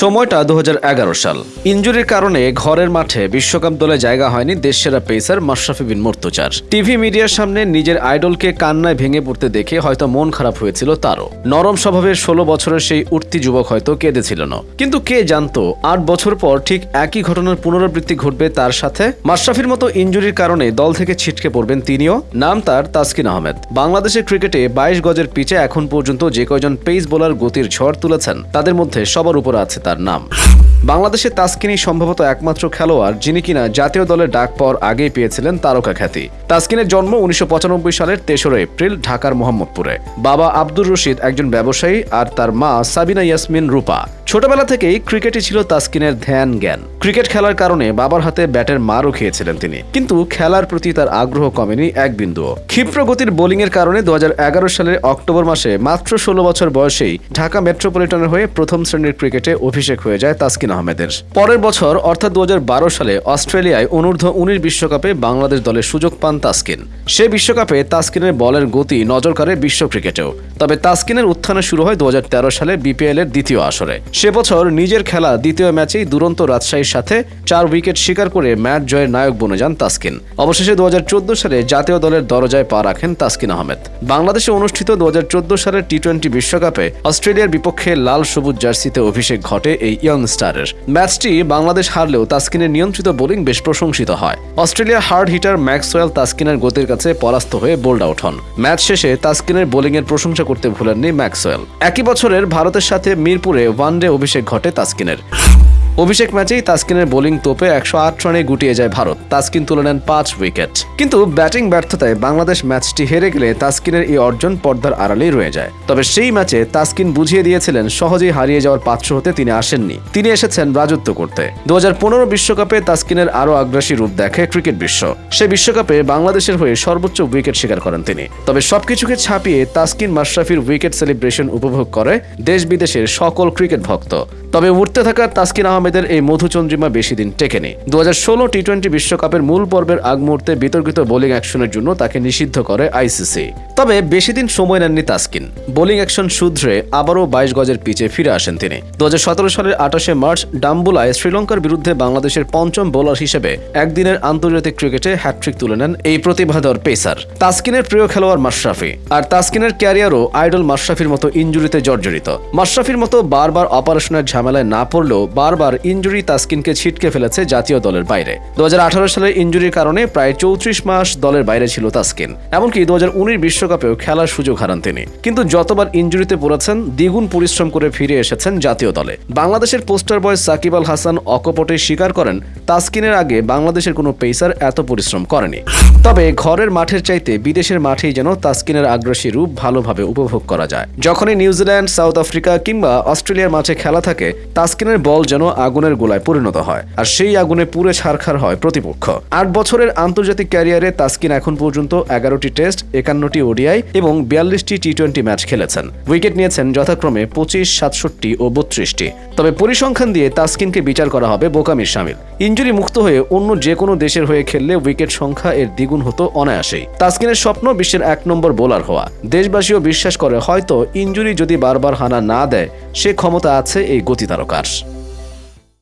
সময়টা দু হাজার এগারো সাল। ইঞ্জুরির কারণে ঘরের মাঠে বিশ্বকাপ দলে জায়গা হয়নি দেশসেরা পেসার মাশরাফি বিন মুর্তজার। টিভি মিডিয়ার সামনে নিজের আইডলকে কান্নায় ভেঙে পড়তে দেখে হয়তো মন খারাপ হয়েছিল তারও। নরম স্বভাবের ষোলো বছরের সেই উঠতি যুবক হয়তো কেঁদেছিল না। কিন্তু কে জানতো, আট বছর পর ঠিক একই ঘটনার পুনরাবৃত্তি ঘটবে তার সাথে? মাশরাফির মতো ইঞ্জুরির কারণে দল থেকে ছিটকে পড়বেন তিনিও। নাম তার তাসকিন আহমেদ। বাংলাদেশের ক্রিকেটে বাইশ গজের পিচে এখন পর্যন্ত যে কয়জন পেস বোলার গতির ঝড় তুলেছেন, তাদের মধ্যে সবার উপর আছে তার নাম। বাংলাদেশে তাসকিনই সম্ভবত একমাত্র খেলোয়াড়, যিনি কিনা জাতীয় দলের ডাক পাওয়ার আগেই পেয়েছিলেন তারকা খ্যাতি। তাসকিনের জন্ম উনিশশো সালের তেসরা এপ্রিল ঢাকার মোহাম্মদপুরে। বাবা আব্দুর রশিদ একজন ব্যবসায়ী আর তার মা সাবিনা ইয়াসমিন রূপা। ছোটবেলা থেকেই ক্রিকেটই ছিল তাসকিনের ধ্যান জ্ঞান। ক্রিকেট খেলার কারণে বাবার হাতে ব্যাটের মারও খেয়েছিলেন তিনি। কিন্তু খেলার প্রতি তার আগ্রহ কমেনি এক বিন্দুও। ক্ষিপ্র গতির বোলিংয়ের কারণে দু হাজার এগারো সালের অক্টোবর মাসে মাত্র ষোলো বছর বয়সেই ঢাকা মেট্রোপলিটনের হয়ে প্রথম শ্রেণির ক্রিকেটে অভিষেক হয়ে যায় তাসকিন। আহমেদের। পরের বছর, অর্থাৎ দু হাজার বারো সালে, অস্ট্রেলিয়ায় অনূর্ধ্ব উনিশ বিশ্বকাপে বাংলাদেশ দলের সুযোগ পান তাসকিন। সে বিশ্বকাপে তাসকিনের বলের গতি নজর কাড়ে বিশ্ব ক্রিকেটেও। তবে তাসকিনের উত্থানে শুরু হয় দু হাজার তেরো সালে বিপিএল এর দ্বিতীয় আসরে। সে বছর নিজের খেলা দ্বিতীয় ম্যাচেই দুরন্ত রাজশাহীর সাথে চার উইকেট শিকার করে ম্যাচ জয়ের নায়ক বনে যান তাসকিন। অবশেষে দু হাজার চোদ্দ সালে জাতীয় দলের দরজায় পা রাখেন তাসকিন আহমেদ। বাংলাদেশে অনুষ্ঠিত দু হাজার চোদ্দ সালের টি টোয়েন্টি বিশ্বকাপে অস্ট্রেলিয়ার বিপক্ষে লাল সবুজ জার্সিতে অভিষেক ঘটে এই ইয়ং স্টারের ম্যাচটি বাংলাদেশ হারলেও তাস্কিনের নিয়ন্ত্রিত বোলিং বেশ প্রশংসিত হয়। অস্ট্রেলিয়া হার্ড হিটার ম্যাক্সওয়েল তাস্কিনের গতির কাছে পরাস্ত হয়ে বোল্ড আউট হন। ম্যাচ শেষে তাস্কিনের বোলিংয়ের প্রশংসা করতে ভুলেননি ম্যাক্সওয়েল। একই বছরের ভারতের সাথে মিরপুরে ওয়ানডে অভিষেক ঘটে তাসকিনের। অভিষেক ম্যাচেই তাসকিনের বোলিং তোপে একশো আট রানে গুটিয়ে যায় ভারত। তাসকিন তুলে নেন পাঁচ উইকেট। কিন্তু ব্যাটিং ব্যর্থতায় বাংলাদেশ ম্যাচটি হেরে গেলে তাসকিনের এই অর্জন পর্দার আড়ালেই রয়ে যায়। তবে সেই ম্যাচে তাসকিন বুঝিয়ে দিয়েছিলেন সহজেই হারিয়ে যাওয়ার পাত্র হতে তিনি আসেননি। তিনি এসেছেন রাজত্ব করতে। দু বিশ্বকাপে তাসকিনের আরও আগ্রাসী রূপ দেখে ক্রিকেট বিশ্ব। সে বিশ্বকাপে বাংলাদেশের হয়ে সর্বোচ্চ উইকেট শিকার করেন তিনি। তবে সবকিছুকে ছাপিয়ে তাসকিন মাশরাফির উইকেট সেলিব্রেশন উপভোগ করে দেশ বিদেশের সকল ক্রিকেট ভক্ত। তবে উঠতে থাকা তাস্কিন তাসকিন আহমেদের এই মধুচন্দ্রিমা বেশি দিন টেকেনি। দু হাজার ষোলো টি টোয়েন্টি বিশ্বকাপের মূল পর্বের আগ মুহূর্তে বিতর্কিত বোলিং অ্যাকশনের জন্য তাকে নিষিদ্ধ করে আইসিসি তবে বেশি দিন সময় নেননি তাসকিন। বোলিং অ্যাকশন শুধরে আবারও বাইশ গজের পিচে ফিরে আসেন তিনি। দু সালের আঠাশে মার্চ ডাম্বুলায় শ্রীলঙ্কার বিরুদ্ধে বাংলাদেশের পঞ্চম বোলার হিসেবে একদিনের আন্তর্জাতিক ক্রিকেটে হ্যাট্রিক তুলে নেন এই প্রতিভাধর পেসার। তাসকিনের প্রিয় খেলোয়াড় মাশরাফি। আর তাসকিনের ক্যারিয়ারও আইডল মাশরাফির মতো ইঞ্জুরিতে জর্জরিত। মাশরাফির মতো বারবার অপারেশনের ঝামেলায় না পড়লেও বারবার ইঞ্জুরি তাসকিনকে ছিটকে ফেলেছে জাতীয় দলের বাইরে। দু সালের ইঞ্জুরির কারণে প্রায় চৌত্রিশ মাস দলের বাইরে ছিল তাসকিন। এমনকি দু বিশ্বকাপেও খেলার সুযোগ হারান তিনি। কিন্তু যতবার ইঞ্জুরিতে পড়েছেন, দ্বিগুণ পরিশ্রম করে ফিরে এসেছেন জাতীয় দলে। বাংলাদেশের পোস্টার বয় সাকিব আল হাসান অকপটে স্বীকার করেন, তাসকিনের আগে বাংলাদেশের কোনো পেসার এত পরিশ্রম করেনি। তবে ঘরের মাঠের চাইতে বিদেশের মাঠেই যেন তাসকিনের আগ্রাসী রূপ ভালোভাবে উপভোগ করা যায়। যখনই নিউজিল্যান্ড, সাউথ আফ্রিকা কিংবা অস্ট্রেলিয়ার মাঠে খেলা থাকে, তাসকিনের বল যেন আগুনের গোলায় পরিণত হয়, আর সেই আগুনে পুরে ছারখার হয় প্রতিপক্ষ। আট বছরের আন্তর্জাতিক ক্যারিয়ারে তাসকিন এখন পর্যন্ত এগারোটি টেস্ট, একান্নটি ওডিআই এবং বিয়াল্লিশটি টি টোয়েন্টি ম্যাচ খেলেছেন। উইকেট নিয়েছেন যথাক্রমে পঁচিশ, সাতষট্টি ও বত্রিশটি। তবে পরিসংখ্যান দিয়ে তাসকিনকে বিচার করা হবে বোকামির সামিল ইঞ্জুরি মুক্ত হয়ে অন্য যে কোনো দেশের হয়ে খেললে উইকেট সংখ্যা এর দ্বিগুণ হতো অনায়াসেই। তাসকিনের স্বপ্ন বিশ্বের এক নম্বর বোলার হওয়া। দেশবাসীও বিশ্বাস করে, হয়তো ইঞ্জুরি যদি বারবার হানা না দেয়, সে ক্ষমতা আছে এই গতি তারকার